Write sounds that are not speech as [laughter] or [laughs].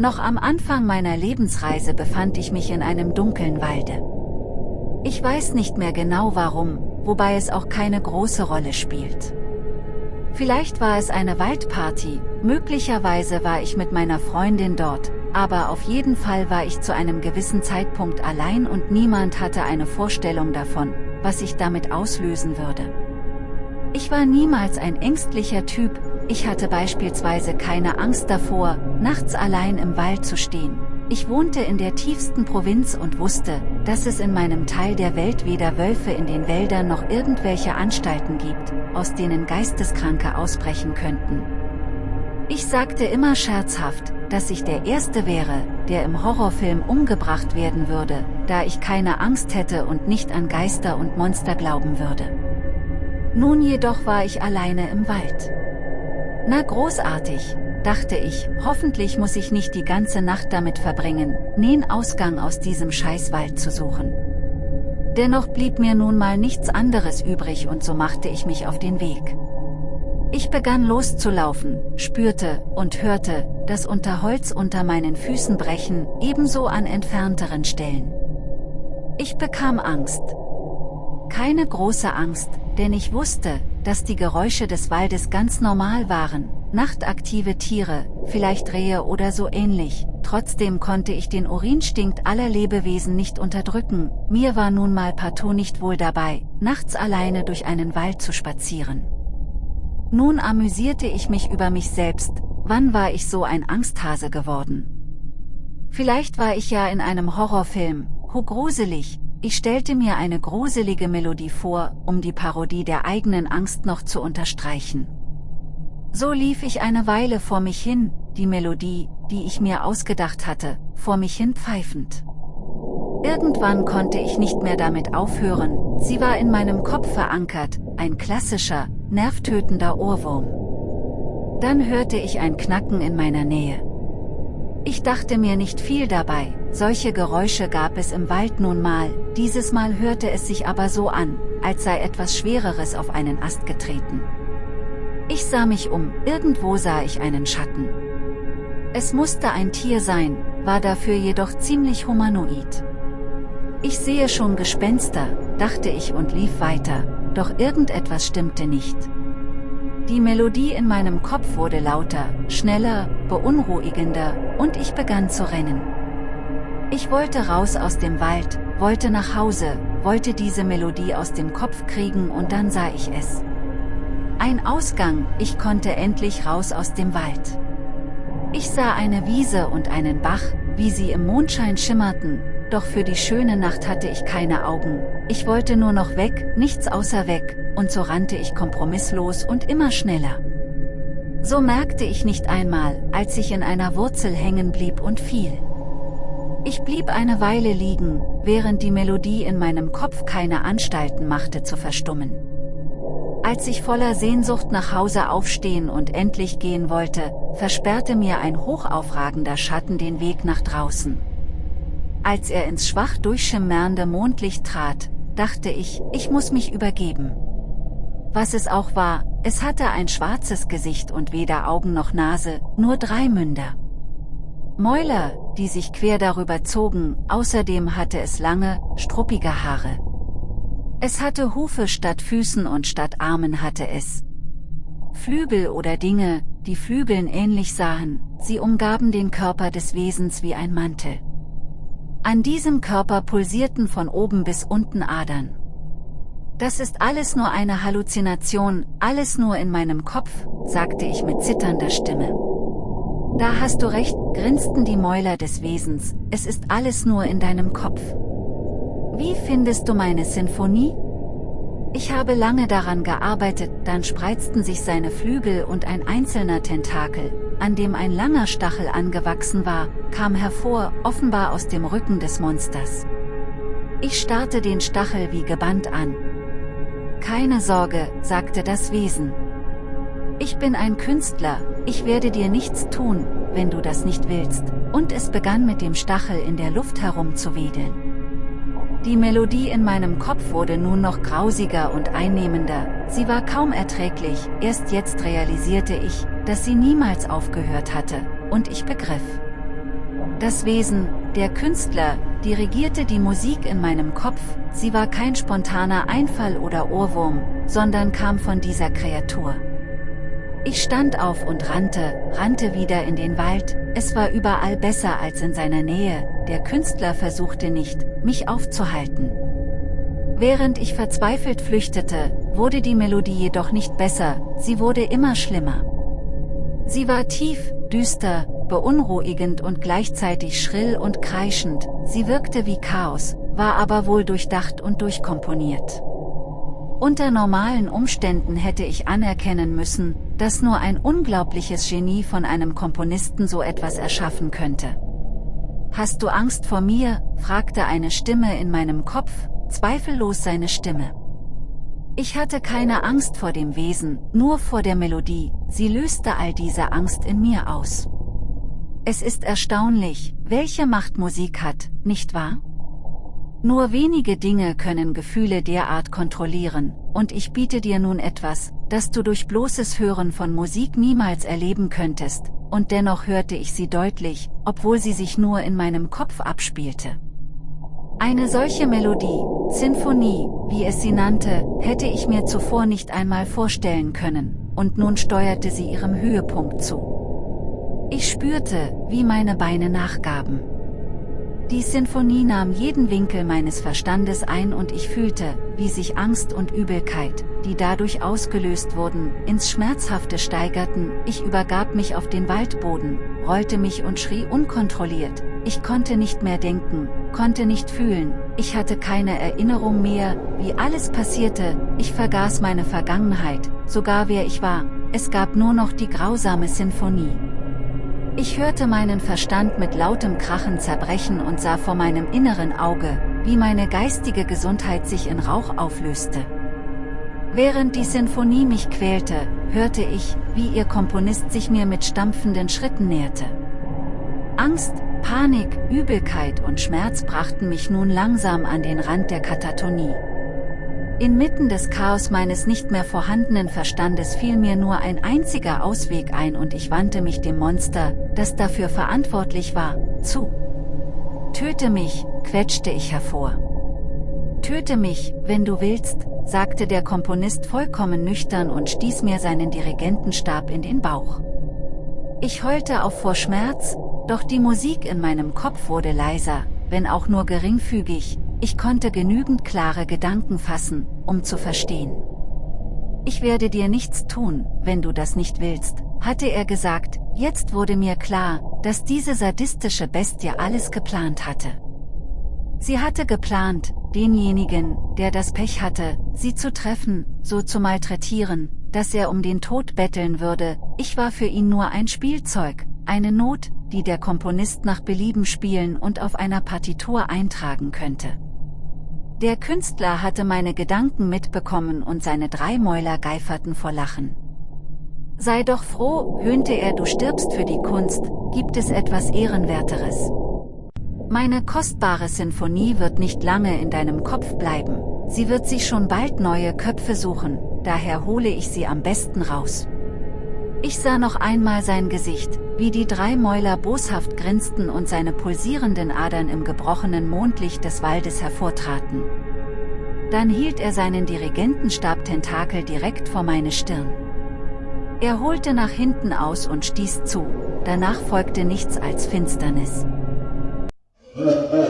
Noch am Anfang meiner Lebensreise befand ich mich in einem dunklen Walde. Ich weiß nicht mehr genau warum, wobei es auch keine große Rolle spielt. Vielleicht war es eine Waldparty, möglicherweise war ich mit meiner Freundin dort, aber auf jeden Fall war ich zu einem gewissen Zeitpunkt allein und niemand hatte eine Vorstellung davon, was ich damit auslösen würde. Ich war niemals ein ängstlicher Typ, ich hatte beispielsweise keine Angst davor, nachts allein im Wald zu stehen. Ich wohnte in der tiefsten Provinz und wusste, dass es in meinem Teil der Welt weder Wölfe in den Wäldern noch irgendwelche Anstalten gibt, aus denen Geisteskranke ausbrechen könnten. Ich sagte immer scherzhaft, dass ich der Erste wäre, der im Horrorfilm umgebracht werden würde, da ich keine Angst hätte und nicht an Geister und Monster glauben würde. Nun jedoch war ich alleine im Wald. Na großartig, dachte ich, hoffentlich muss ich nicht die ganze Nacht damit verbringen, nen Ausgang aus diesem Scheißwald zu suchen. Dennoch blieb mir nun mal nichts anderes übrig und so machte ich mich auf den Weg. Ich begann loszulaufen, spürte und hörte, das Unterholz unter meinen Füßen brechen, ebenso an entfernteren Stellen. Ich bekam Angst. Keine große Angst, denn ich wusste, dass die Geräusche des Waldes ganz normal waren, nachtaktive Tiere, vielleicht Rehe oder so ähnlich, trotzdem konnte ich den Urinstinkt aller Lebewesen nicht unterdrücken, mir war nun mal partout nicht wohl dabei, nachts alleine durch einen Wald zu spazieren. Nun amüsierte ich mich über mich selbst, wann war ich so ein Angsthase geworden? Vielleicht war ich ja in einem Horrorfilm, ho gruselig, ich stellte mir eine gruselige Melodie vor, um die Parodie der eigenen Angst noch zu unterstreichen. So lief ich eine Weile vor mich hin, die Melodie, die ich mir ausgedacht hatte, vor mich hin pfeifend. Irgendwann konnte ich nicht mehr damit aufhören, sie war in meinem Kopf verankert, ein klassischer, nervtötender Ohrwurm. Dann hörte ich ein Knacken in meiner Nähe. Ich dachte mir nicht viel dabei, solche Geräusche gab es im Wald nun mal, dieses Mal hörte es sich aber so an, als sei etwas Schwereres auf einen Ast getreten. Ich sah mich um, irgendwo sah ich einen Schatten. Es musste ein Tier sein, war dafür jedoch ziemlich humanoid. Ich sehe schon Gespenster, dachte ich und lief weiter, doch irgendetwas stimmte nicht. Die Melodie in meinem Kopf wurde lauter, schneller, beunruhigender, und ich begann zu rennen. Ich wollte raus aus dem Wald, wollte nach Hause, wollte diese Melodie aus dem Kopf kriegen und dann sah ich es. Ein Ausgang, ich konnte endlich raus aus dem Wald. Ich sah eine Wiese und einen Bach, wie sie im Mondschein schimmerten, doch für die schöne Nacht hatte ich keine Augen, ich wollte nur noch weg, nichts außer weg, und so rannte ich kompromisslos und immer schneller. So merkte ich nicht einmal, als ich in einer Wurzel hängen blieb und fiel. Ich blieb eine Weile liegen, während die Melodie in meinem Kopf keine Anstalten machte zu verstummen. Als ich voller Sehnsucht nach Hause aufstehen und endlich gehen wollte, versperrte mir ein hochaufragender Schatten den Weg nach draußen. Als er ins schwach durchschimmernde Mondlicht trat, dachte ich, ich muss mich übergeben. Was es auch war, es hatte ein schwarzes Gesicht und weder Augen noch Nase, nur drei Münder. Mäuler, die sich quer darüber zogen, außerdem hatte es lange, struppige Haare. Es hatte Hufe statt Füßen und statt Armen hatte es Flügel oder Dinge, die Flügeln ähnlich sahen, sie umgaben den Körper des Wesens wie ein Mantel. An diesem Körper pulsierten von oben bis unten Adern. Das ist alles nur eine Halluzination, alles nur in meinem Kopf, sagte ich mit zitternder Stimme. Da hast du recht, grinsten die Mäuler des Wesens, es ist alles nur in deinem Kopf. Wie findest du meine Sinfonie? Ich habe lange daran gearbeitet, dann spreizten sich seine Flügel und ein einzelner Tentakel, an dem ein langer Stachel angewachsen war, kam hervor, offenbar aus dem Rücken des Monsters. Ich starrte den Stachel wie gebannt an. Keine Sorge, sagte das Wesen. Ich bin ein Künstler, ich werde dir nichts tun, wenn du das nicht willst, und es begann mit dem Stachel in der Luft herumzuwedeln. Die Melodie in meinem Kopf wurde nun noch grausiger und einnehmender, sie war kaum erträglich, erst jetzt realisierte ich, dass sie niemals aufgehört hatte, und ich begriff. Das Wesen, der Künstler, dirigierte die Musik in meinem Kopf, sie war kein spontaner Einfall oder Ohrwurm, sondern kam von dieser Kreatur. Ich stand auf und rannte, rannte wieder in den Wald, es war überall besser als in seiner Nähe, der Künstler versuchte nicht, mich aufzuhalten. Während ich verzweifelt flüchtete, wurde die Melodie jedoch nicht besser, sie wurde immer schlimmer. Sie war tief, düster, beunruhigend und gleichzeitig schrill und kreischend, sie wirkte wie Chaos, war aber wohl durchdacht und durchkomponiert. Unter normalen Umständen hätte ich anerkennen müssen, dass nur ein unglaubliches Genie von einem Komponisten so etwas erschaffen könnte. Hast du Angst vor mir? fragte eine Stimme in meinem Kopf, zweifellos seine Stimme. Ich hatte keine Angst vor dem Wesen, nur vor der Melodie, sie löste all diese Angst in mir aus. Es ist erstaunlich, welche Macht Musik hat, nicht wahr? Nur wenige Dinge können Gefühle derart kontrollieren, und ich biete dir nun etwas, das du durch bloßes Hören von Musik niemals erleben könntest, und dennoch hörte ich sie deutlich, obwohl sie sich nur in meinem Kopf abspielte. Eine solche Melodie, Sinfonie, wie es sie nannte, hätte ich mir zuvor nicht einmal vorstellen können, und nun steuerte sie ihrem Höhepunkt zu. Ich spürte, wie meine Beine nachgaben. Die Sinfonie nahm jeden Winkel meines Verstandes ein und ich fühlte, wie sich Angst und Übelkeit, die dadurch ausgelöst wurden, ins Schmerzhafte steigerten, ich übergab mich auf den Waldboden, rollte mich und schrie unkontrolliert, ich konnte nicht mehr denken, konnte nicht fühlen, ich hatte keine Erinnerung mehr, wie alles passierte, ich vergaß meine Vergangenheit, sogar wer ich war, es gab nur noch die grausame Sinfonie. Ich hörte meinen Verstand mit lautem Krachen zerbrechen und sah vor meinem inneren Auge, wie meine geistige Gesundheit sich in Rauch auflöste. Während die Sinfonie mich quälte, hörte ich, wie ihr Komponist sich mir mit stampfenden Schritten näherte. Angst, Panik, Übelkeit und Schmerz brachten mich nun langsam an den Rand der Katatonie. Inmitten des Chaos meines nicht mehr vorhandenen Verstandes fiel mir nur ein einziger Ausweg ein und ich wandte mich dem Monster, das dafür verantwortlich war, zu. Töte mich, quetschte ich hervor. Töte mich, wenn du willst, sagte der Komponist vollkommen nüchtern und stieß mir seinen Dirigentenstab in den Bauch. Ich heulte auf vor Schmerz, doch die Musik in meinem Kopf wurde leiser, wenn auch nur geringfügig, ich konnte genügend klare Gedanken fassen, um zu verstehen. Ich werde dir nichts tun, wenn du das nicht willst, hatte er gesagt, jetzt wurde mir klar, dass diese sadistische Bestie alles geplant hatte. Sie hatte geplant, denjenigen, der das Pech hatte, sie zu treffen, so zu malträtieren, dass er um den Tod betteln würde, ich war für ihn nur ein Spielzeug, eine Not, die der Komponist nach Belieben spielen und auf einer Partitur eintragen könnte. Der Künstler hatte meine Gedanken mitbekommen und seine drei Mäuler geiferten vor Lachen. Sei doch froh, höhnte er, du stirbst für die Kunst, gibt es etwas Ehrenwerteres. Meine kostbare Sinfonie wird nicht lange in deinem Kopf bleiben, sie wird sich schon bald neue Köpfe suchen, daher hole ich sie am besten raus. Ich sah noch einmal sein Gesicht, wie die drei Mäuler boshaft grinsten und seine pulsierenden Adern im gebrochenen Mondlicht des Waldes hervortraten. Dann hielt er seinen Dirigentenstab-Tentakel direkt vor meine Stirn. Er holte nach hinten aus und stieß zu, danach folgte nichts als Finsternis. [laughs]